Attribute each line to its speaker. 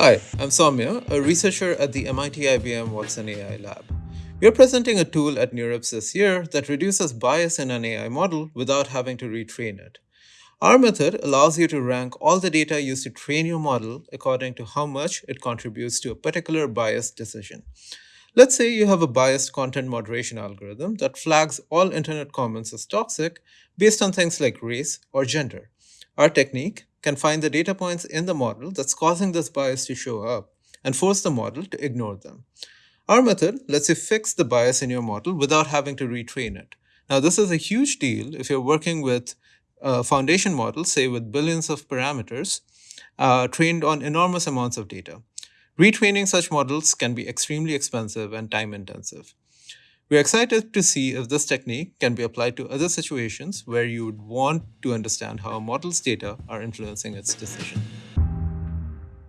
Speaker 1: Hi, I'm Soumya, a researcher at the MIT IBM Watson AI lab. We're presenting a tool at NeurIPS this year that reduces bias in an AI model without having to retrain it. Our method allows you to rank all the data used to train your model according to how much it contributes to a particular biased decision. Let's say you have a biased content moderation algorithm that flags all internet comments as toxic based on things like race or gender. Our technique can find the data points in the model that's causing this bias to show up and force the model to ignore them. Our method lets you fix the bias in your model without having to retrain it. Now, this is a huge deal if you're working with a foundation model, say with billions of parameters, uh, trained on enormous amounts of data. Retraining such models can be extremely expensive and time intensive. We're excited to see if this technique can be applied to other situations where you would want to understand how a model's data are influencing its decision.